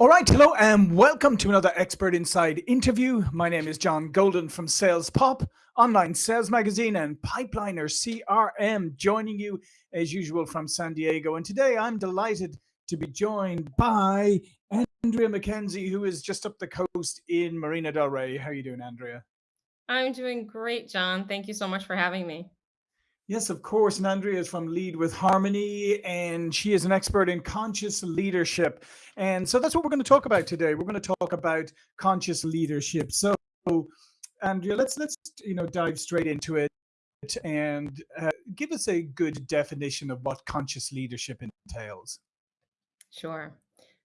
All right, hello and welcome to another Expert Insights interview. My name is John Golden from Sales Pop, online sales magazine, and Pipeliner CRM, joining you as usual from San Diego. And today I'm delighted to be joined by Andrea McKenzie, who is just up the coast in Marina del Rey. How are you doing, Andrea? I'm doing great, John. Thank you so much for having me. Yes, of course. And Andrea is from Lead with Harmony, and she is an expert in conscious leadership. And so that's what we're going to talk about today. We're going to talk about conscious leadership. So, Andrea, let's let's you know dive straight into it and uh, give us a good definition of what conscious leadership entails. Sure.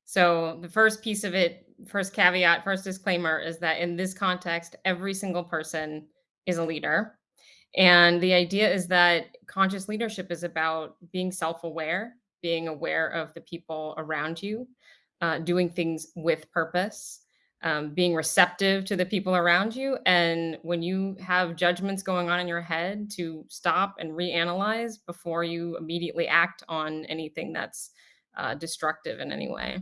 So the first piece of it, first caveat, first disclaimer is that in this context, every single person is a leader And the idea is that conscious leadership is about being self aware, being aware of the people around you, uh, doing things with purpose, um, being receptive to the people around you. And when you have judgments going on in your head, to stop and reanalyze before you immediately act on anything that's uh, destructive in any way.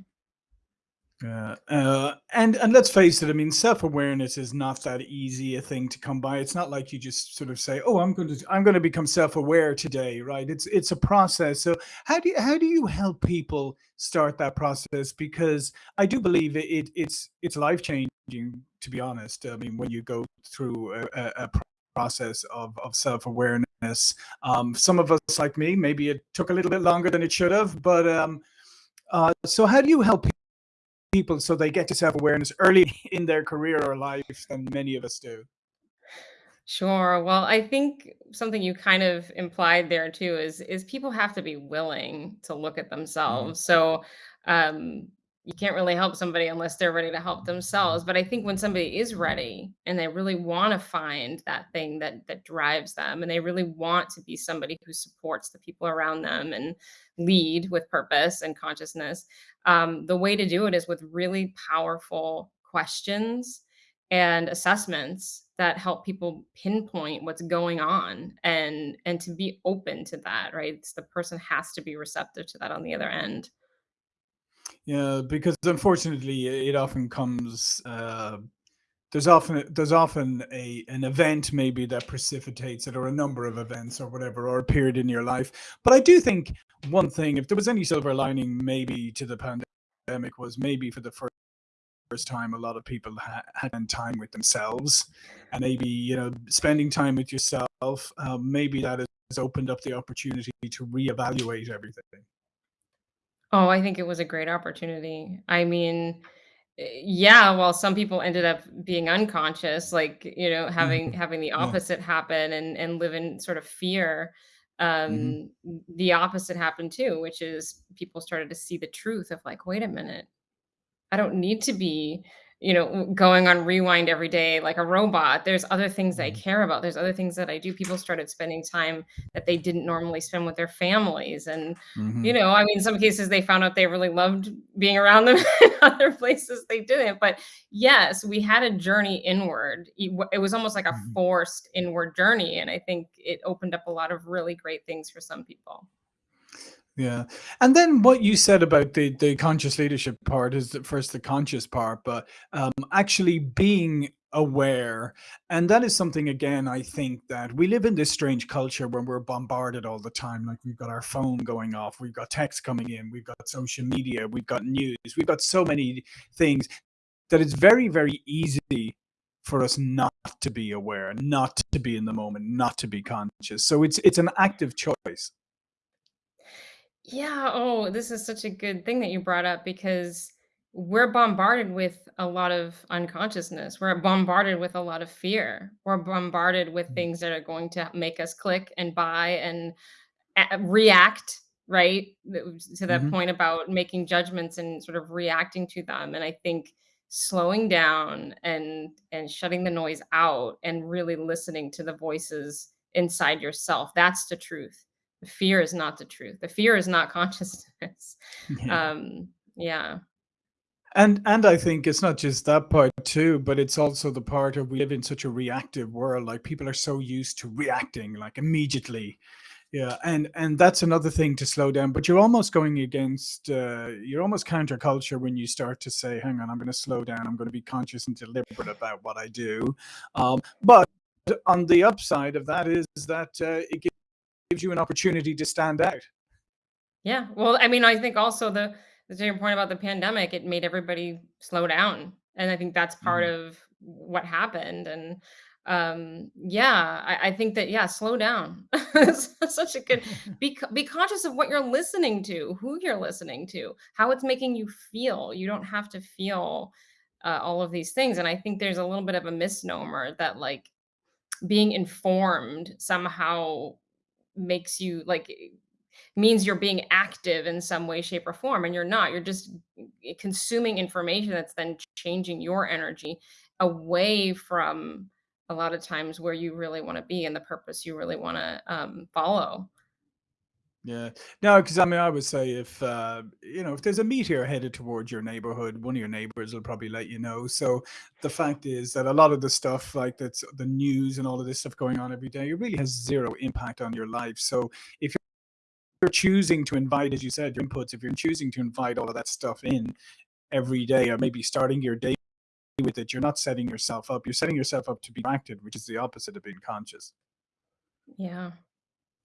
Yeah, uh, and and let's face it. I mean, self awareness is not that easy a thing to come by. It's not like you just sort of say, "Oh, I'm going to I'm going to become self aware today," right? It's it's a process. So how do you, how do you help people start that process? Because I do believe it, it it's it's life changing. To be honest, I mean, when you go through a, a, process of of self awareness, um, some of us like me, maybe it took a little bit longer than it should have, but um, uh, so how do you help people so they get to self-awareness early in their career or life than many of us do. Sure. Well, I think something you kind of implied there too is is people have to be willing to look at Mhm. themselves. So, um, you can't really help somebody unless they're ready to help themselves. But I think when somebody is ready and they really want to find that thing that that drives them, and they really want to be somebody who supports the people around them and lead with purpose and consciousness, um, the way to do it is with really powerful questions and assessments that help people pinpoint what's going on and and to be open to that right it's the person has to be receptive to that on the other end Yeah, because unfortunately it often comes uh, there's often there's often a an event maybe that precipitates it or a number of events or whatever or a period in your life. But I do think one thing, if there was any silver lining maybe to the pandemic was maybe for the first first time a lot of people ha- had time with themselves and maybe you know spending time with yourself um, maybe that has opened up the opportunity to reevaluate everything oh i think it was a great opportunity. I mean eh, yeah well some people ended up being unconscious like you know having Mhm. having the yeah. opposite happen and and live in sort of fear hmm um the opposite happened too which is people started to see the truth of like wait a minute. I don't need to be, you know, going on rewind every day like a robot. There's other things I care about. There's other things that I do. People started spending time that they didn't normally spend with their families. And, you hmm know, I mean, in some cases they found out they really loved being around them. In other places they didn't. But yes, we had a journey inward. It was almost like a hmm forced inward journey. And I think it opened up a lot of really great things for some people. Yeah. And then what you said about the the conscious leadership part is the first the conscious part, but um, actually being aware. And that is something again, I think that we live in this strange culture when we're bombarded all the time. Like we've got our phone going off, we've got text coming in, we've got social media, we've got news, we've got so many things that it's very, very easy for us not to be aware, not to be in the moment, not to be conscious. So it's it's an active choice. Yeah, oh, this is such a good thing that you brought up because we're bombarded with a lot of unconsciousness. We're bombarded with a lot of fear. We're bombarded with things that are going to make us click and buy and react, right? To that hmm point about making judgments and sort of reacting to them. And I think slowing down and and shutting the noise out and really listening to the voices inside yourself, that's the truth the fear is not the truth. The fear is not consciousness. Yeah. Um, yeah. And and I think it's not just that part too, but it's also the part of we live in such a reactive world. Like people are so used to reacting like immediately. Yeah, and and that's another thing to slow down, but you're almost going against, uh, you're almost counterculture when you start to say, "Hang on, I'm gonna slow down. I'm gonna be conscious and deliberate about what I do." Um, but on the upside of that is that uh, it gives you an opportunity to stand out. Yeah, well, I mean, I think also the to your point about the pandemic, it made everybody slow down, and I think that's part Mhm. of what happened, and, um, yeah, I I think that, yeah, slow down. Such a good be be conscious of what you're listening to, who you're listening to, how it's making you feel. You don't have to feel, uh, all of these things, and I think there's a little bit of a misnomer that, like, being informed somehow makes you like means you're being active in some way, shape, or form, and you're not. You're just eh, consuming information that's then changing your energy away from a lot of times where you really want to be and the purpose you really want to um, follow. Yeah. No, because I mean, I would say if, uh, you know, if there's a meteor headed towards your neighborhood, one of your neighbors will probably let you know. So the fact is that a lot of the stuff, like that's the news and all of this stuff going on every day, it really has zero impact on your life. So if you're choosing to invite, as you said, your inputs, if you're choosing to invite all of that stuff in every day, or maybe starting your day with it, you're not setting yourself up. You're setting yourself up to be distracted, which is the opposite of being conscious. Yeah.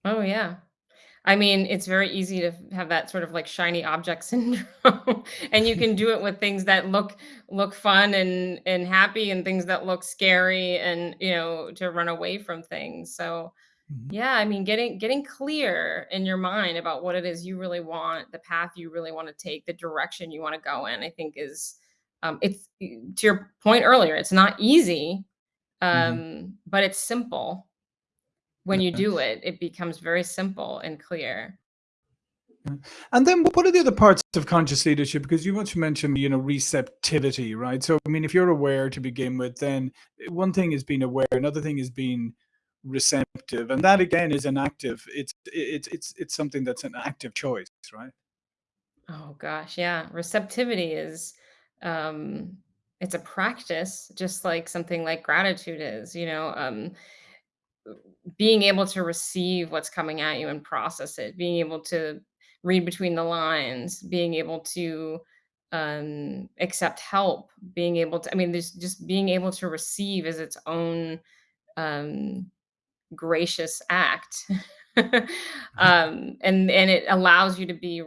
Oh, yeah. I mean, it's very easy to have that sort of like shiny object syndrome, and you can do it with things that look look fun and and happy, and things that look scary, and you know, to run away from things. So, Mhm. yeah, I mean, getting getting clear in your mind about what it is you really want, the path you really want to take, the direction you want to go in, I think is um, it's to your point earlier. It's not easy, Mhm. um, but it's simple. When you do it, it becomes very simple and clear. And then what are the other parts of conscious leadership? Because you want to mention, you know, receptivity, right? So, I mean, if you're aware to begin with, then eh, one thing is being aware, another thing is being receptive, and that again is an active. It's it's it's it's something that's an active choice, right? Oh gosh, yeah. Receptivity is um it's a practice just like something like gratitude is, you know, um being able to receive what's coming at you and process it, being able to read between the lines, being able to um accept help, being able to I mean there's just being able to receive is its own um gracious act. um and and it allows you to be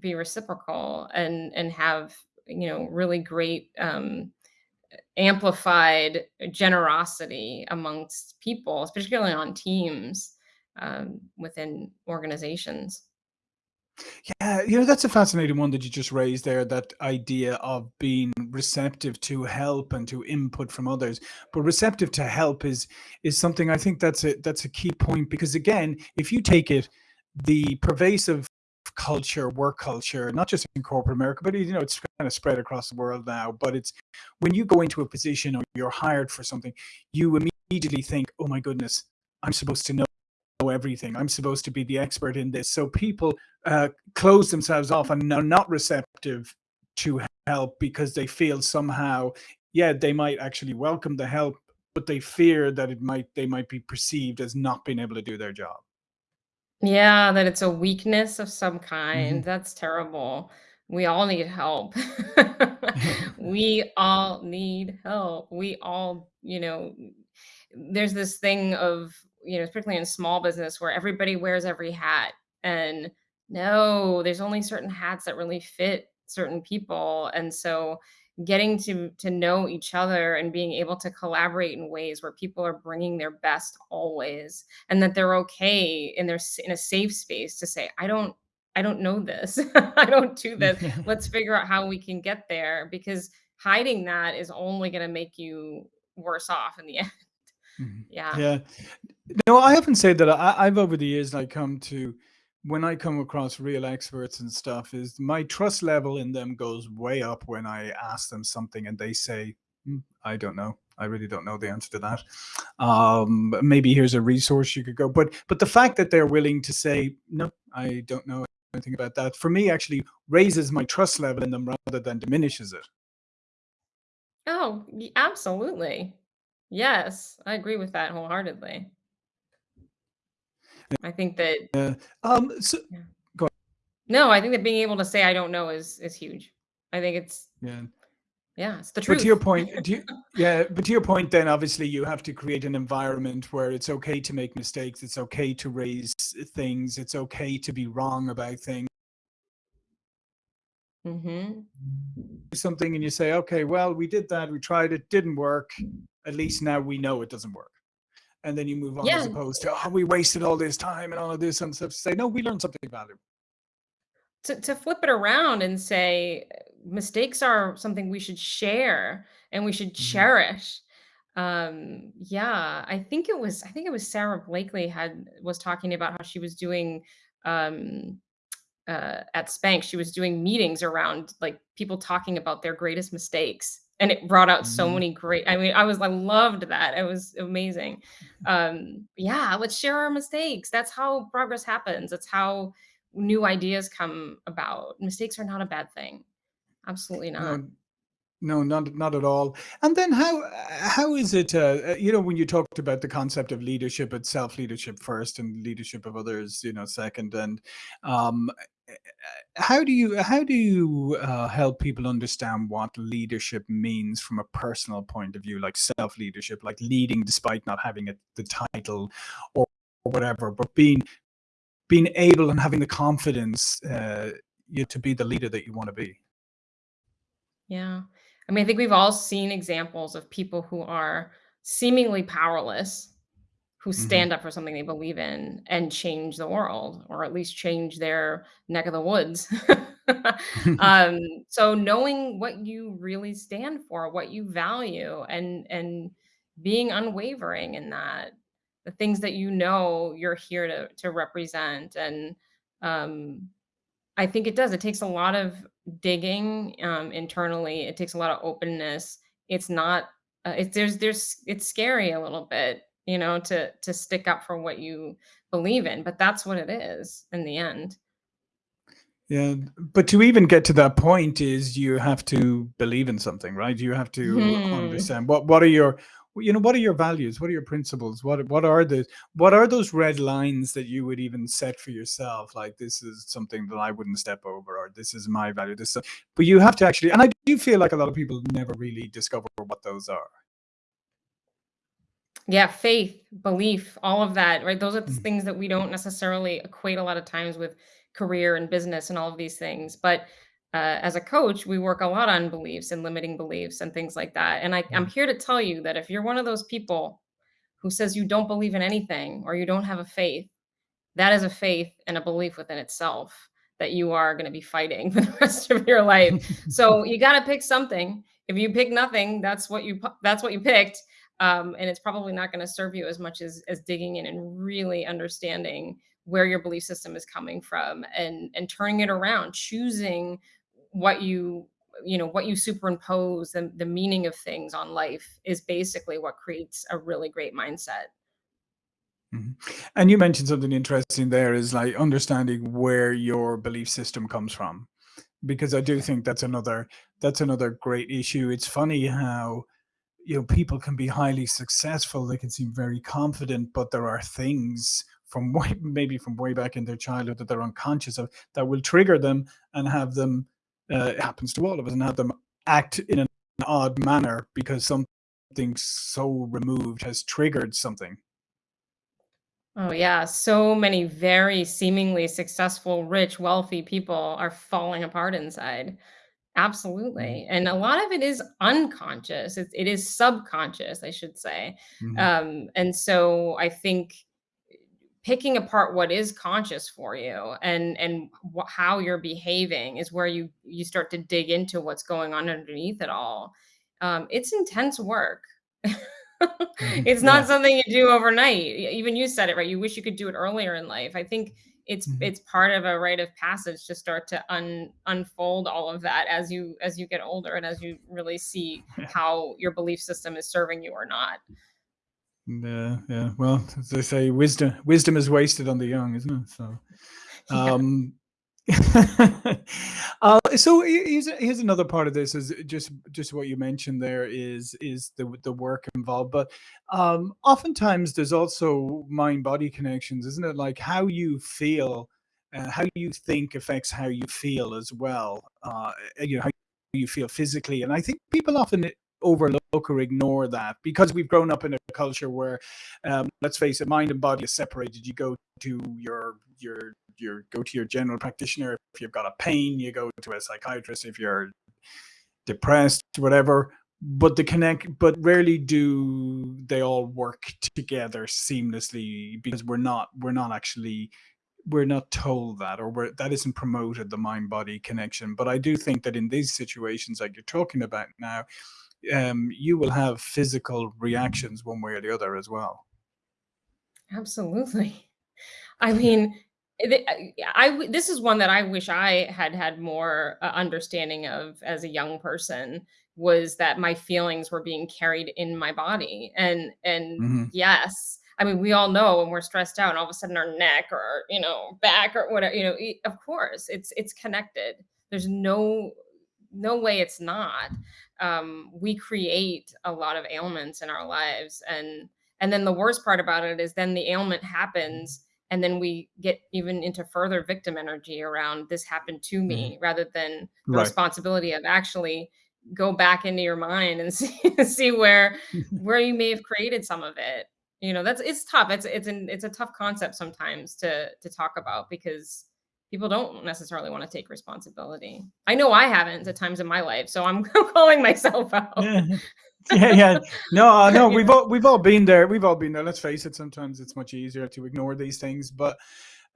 be reciprocal and and have you know really great um amplified generosity amongst people especially on teams um, within organizations Yeah, you know, that's a fascinating one that you just raised there, that idea of being receptive to help and to input from others. But receptive to help is is something I think that's a that's a key point because again, if you take it, the pervasive culture, work culture, not just in corporate America, but you know, it's kind of spread across the world now. But it's when you go into a position or you're hired for something, you immediately think, oh my goodness, I'm supposed to know everything. I'm supposed to be the expert in this. So people uh, close themselves off and are not receptive to help because they feel somehow, yeah, they might actually welcome the help, but they fear that it might they might be perceived as not being able to do their job. Yeah, that it's a weakness of some kind. Mm-hmm. That's terrible. We all need help. We all need help. We all, you know, there's this thing of, you know, particularly in small business where everybody wears every hat. And no, there's only certain hats that really fit certain people. And so getting to to know each other and being able to collaborate in ways where people are bringing their best always and that they're okay in their s- in a safe space to say i don't i don't know this i don't do this let's figure out how we can get there because hiding that is only going to make you worse off in the end Mhm. yeah Yeah. No, I haven't said that. I, I've over the years, like, come to when I come across real experts and stuff, is my trust level in them goes way up when I ask them something and they say, "Hmm, I don't know. I really don't know the answer to that. Um, maybe here's a resource you could go. But but the fact that they're willing to say, no, I don't know anything about that, for me actually raises my trust level in them rather than diminishes it. oh absolutely yes i agree with that wholeheartedly I think that Yeah. Um, so yeah. go No, I think that being able to say I don't know is is huge. I think it's Yeah. yeah, it's the truth. But to your point, do you, yeah, but to your point, then obviously you have to create an environment where it's okay to make mistakes. It's okay to raise things. It's okay to be wrong about things. Mhm. Something and you say, okay, well, we did that. We tried it. Didn't work. At least now we know it doesn't work. And then you move on as opposed to, oh, we wasted all this time and all of this and stuff. Say, no, we learned something valuable. to to flip it around and say mistakes are something we should share and we should Mhm. cherish. Um, yeah, I think it was I think it was Sara Blakely had was talking about how she was doing um uh, at Spanx, she was doing meetings around like people talking about their greatest mistakes. And it brought out so Mhm. many great, I mean, I was, I loved that. It was amazing. Um, yeah, let's share our mistakes. That's how progress happens. That's how new ideas come about. Mistakes are not a bad thing. Absolutely not. No, No, not not at all. And then how how is it? Uh, you know, when you talked about the concept of leadership, it's self leadership first, and leadership of others, you know, second. And um, how do you how do you uh, help people understand what leadership means from a personal point of view, like self leadership, like leading despite not having it, the title or, or whatever, but being being able and having the confidence uh, you to be the leader that you want to be. Yeah. I mean, I think we've all seen examples of people who are seemingly powerless who hmm stand up for something they believe in and change the world or at least change their neck of the woods. um, so knowing what you really stand for, what you value and and being unwavering in that, the things that you know you're here to to represent and um I think it does. It takes a lot of digging, um, internally. It takes a lot of openness. It's not, uh, it's there's there's it's scary a little bit, you know, to to stick up for what you believe in, but that's what it is in the end. Yeah, but to even get to that point is you have to believe in something, right? You have to Mhm. understand what what are your you know what are your values? What are your principles? What what are the what are those red lines that you would even set for yourself? Like this is something that I wouldn't step over, or this is my value. This, is- but you have to actually, and I do feel like a lot of people never really discover what those are. Yeah, faith, belief, all of that, right? Those are the Mm, things that we don't necessarily equate a lot of times with career and business and all of these things. But uh, as a coach, we work a lot on beliefs and limiting beliefs and things like that. And I, I'm mm, here to tell you that if you're one of those people who says you don't believe in anything or you don't have a faith, that is a faith and a belief within itself that you are going to be fighting for the rest of your life. So you got to pick something. If you pick nothing, that's what you that's what you picked, um, and it's probably not going to serve you as much as as digging in and really understanding where your belief system is coming from and and turning it around, choosing what you you know what you superimpose and the meaning of things on life is basically what creates a really great mindset. mhm. And you mentioned something interesting there is like understanding where your belief system comes from because I do think that's another that's another great issue. It's funny how you know people can be highly successful, they can seem very confident, but there are things from way, maybe from way back in their childhood that they're unconscious of that will trigger them and have them. Uh, it happens to all of us and have them act in an odd manner because something so removed has triggered something. Oh, yeah. So many very seemingly successful, rich, wealthy people are falling apart inside. Absolutely. And a lot of it is unconscious. It, it is subconscious, I should say. mhm, Um, and so I think picking apart what is conscious for you and and wh- how you're behaving is where you you start to dig into what's going on underneath it all. Um, it's intense work. mhm. it's not Yeah. something you do overnight. Even you said it right. You wish you could do it earlier in life. I think it's Mhm. it's part of a rite of passage to start to un, unfold all of that as you as you get older and as you really see how your belief system is serving you or not. Yeah, yeah. Well, as they say, wisdom wisdom is wasted on the young, isn't it? So, um, uh, so here's here's another part of this is just just what you mentioned there is is the the work involved, but um, oftentimes there's also mind body connections, isn't it? Like how you feel, uh, how you think affects how you feel as well. Uh, you know how you feel physically, and I think people often overlook or ignore that because we've grown up in a culture where, um, let's face it, mind and body is separated. You go to your your you go to your general practitioner if you've got a pain you go to a psychiatrist if you're depressed whatever. But the connect but rarely do they all work together seamlessly because we're not we're not actually we're not told that or we're, that isn't promoted the mind body connection. But i do think that in these situations like you're talking about now um, you will have physical reactions one way or the other as well. Absolutely. I mean, I I w this is one that I wish I had had more, uh, understanding of as a young person, was that my feelings were being carried in my body, and and hmm yes, I mean, we all know when we're stressed out and all of a sudden our neck or, you know, back or whatever, you know, of course, it's it's connected. There's no no way it's not. Um, we create a lot of ailments in our lives, and and then the worst part about it is then the ailment happens, and then we get even into further victim energy around this happened to hmm me, rather than the right responsibility of actually go back into your mind and see see where where you may have created some of it. You know, that's it's tough. It's it's an it's a tough concept sometimes to to talk about because people don't necessarily want to take responsibility. I know I haven't at times in my life, so I'm calling myself out. yeah Yeah, yeah. No, uh, no, we've all we've all been there. We've all been there. Let's face it, sometimes it's much easier to ignore these things, but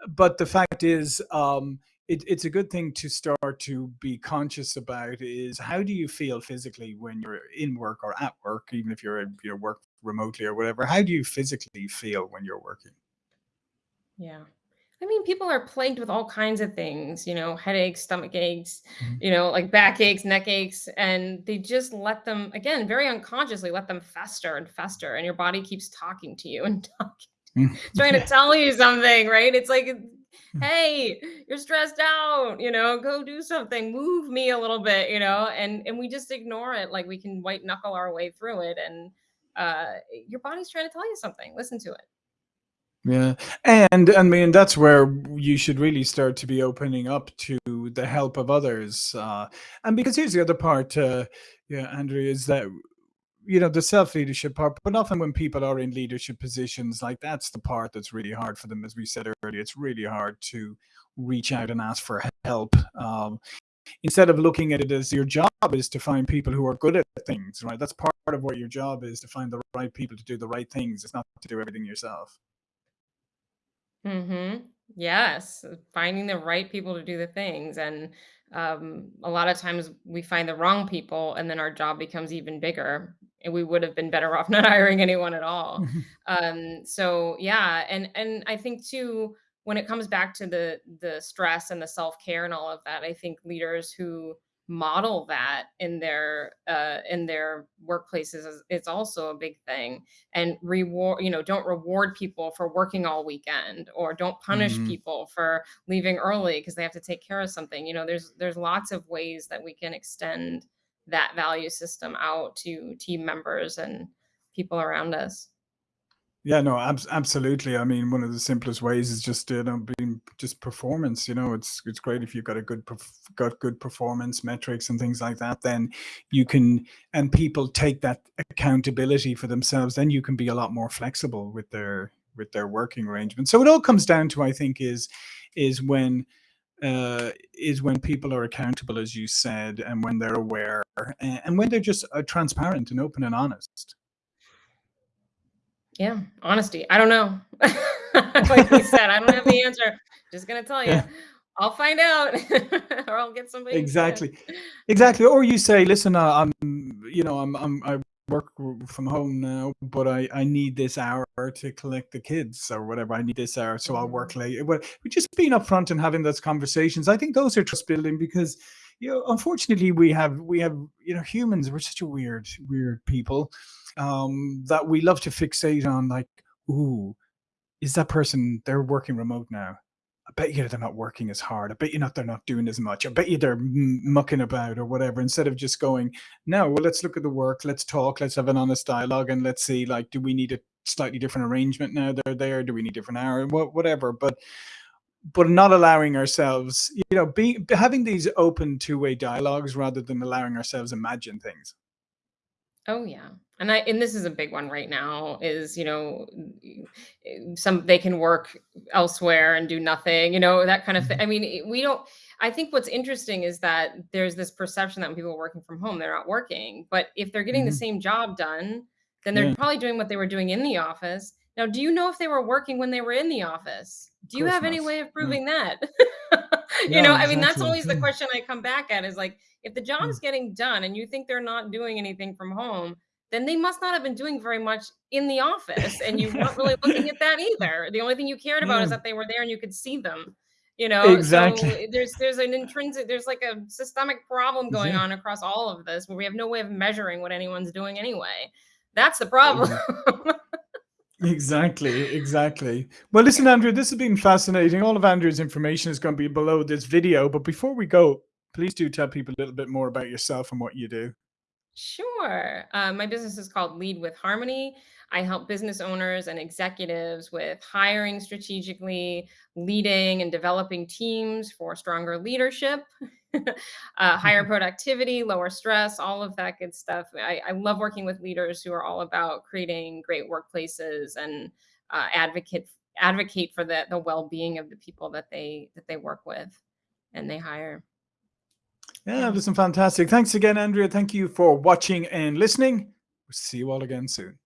but the fact is, um, it, it's a good thing to start to be conscious about is how do you feel physically when you're in work or at work, even if you're you work remotely or whatever. How do you physically feel when you're working? Yeah. I mean, people are plagued with all kinds of things, you know, headaches, stomach aches, Mhm. you know, like back aches, neck aches, and they just let them, again, very unconsciously let them fester and fester, and your body keeps talking to you and talking, Mm. trying to tell you something, right? It's like, Mm. hey, you're stressed out, you know, go do something, move me a little bit, you know, and and we just ignore it, like we can white knuckle our way through it, and uh, your body's trying to tell you something. Listen to it. Yeah, and I mean that's where you should really start to be opening up to the help of others. Uh, and because here's the other part, uh, yeah, Andrea, is that you know the self leadership part. But often when people are in leadership positions, like that's the part that's really hard for them. As we said earlier, it's really hard to reach out and ask for help. Um, instead of looking at it as your job is to find people who are good at things, right? That's part of what your job is to find the right people to do the right things. It's not to do everything yourself. Mhm. Yes, finding the right people to do the things, and, um, a lot of times we find the wrong people, and then our job becomes even bigger, and we would have been better off not hiring anyone at all. Um, so, yeah, and and I think too, when it comes back to the the stress and the self-care and all of that, I think leaders who model that in their, uh, in their workplaces is is also a big thing. And reward you know don't reward people for working all weekend or don't punish Mhm. people for leaving early because they have to take care of something. You know there's there's lots of ways that we can extend that value system out to team members and people around us Yeah, no, abs absolutely. I mean, one of the simplest ways is just, you know, being just performance, you know, it's it's great if you've got a good got good performance metrics and things like that, then you can and people take that accountability for themselves, then you can be a lot more flexible with their with their working arrangements. So it all comes down to, I think, is is when uh, is when people are accountable, as you said, and when they're aware, a and when they're just, uh, transparent and open and honest. Yeah honesty i don't know like we said i don't have the answer just gonna tell you Yeah. i'll find out or i'll get somebody Exactly. Exactly. Or you say, listen, uh, I'm, you know, I'm, I'm, I work from home now, but I, I need this hour to collect the kids or whatever. I need this hour, so I'll work Mhm. late. Well, but just being upfront and having those conversations, I think those are trust building because, you know, unfortunately we have, we have, you know, humans, we're such a weird, weird people, um, that we love to fixate on like, ooh, is that person, they're working remote now. I bet you they're not working as hard. I bet you not they're not doing as much. I bet you they're mucking about or whatever. Instead of just going, no, well, let's look at the work. Let's talk. Let's have an honest dialogue, and let's see, like, do we need a slightly different arrangement now? They're there. Do we need different hour? What, whatever. But but not allowing ourselves, you know, be having these open two-way dialogues rather than allowing ourselves imagine things. Oh yeah. And I and this is a big one right now is, you know, some they can work elsewhere and do nothing, you know, that kind of thing. Mhm. I mean, we don't I think what's interesting is that there's this perception that when people are working from home, they're not working. But if they're getting the Mhm. same job done, then they're Yeah, probably doing what they were doing in the office. Now, do you know if they were working when they were in the office? of Do you have not. any way of No, proving that? you know, no, I mean, that's always the question I come back at is like, if the yeah, job's getting done and you think they're not doing anything from home, then they must not have been doing very much in the office and you weren't really looking at that either. The only thing you cared about is that they were there and you could see them. You know, so exactly. eh, there's there's an intrinsic there's like a systemic problem going Yeah, on across all of this where we have no way of measuring what anyone's doing anyway. That's the problem. exactly, exactly. Well, listen, Andrea, this has been fascinating. All of Andrea's information is going to be below this video. But before we go, please do tell people a little bit more about yourself and what you do. Sure. Uh, my business is called Lead with Harmony. I help business owners and executives with hiring strategically, leading and developing teams for stronger leadership, uh, higher productivity, lower stress, all of that good stuff. I, I love working with leaders who are all about creating great workplaces and uh, advocate advocate for the the well being of the people that they that they work with and they hire. Yeah, listen, fantastic. Thanks again, Andrea. Thank you for watching and listening. We'll see you all again soon.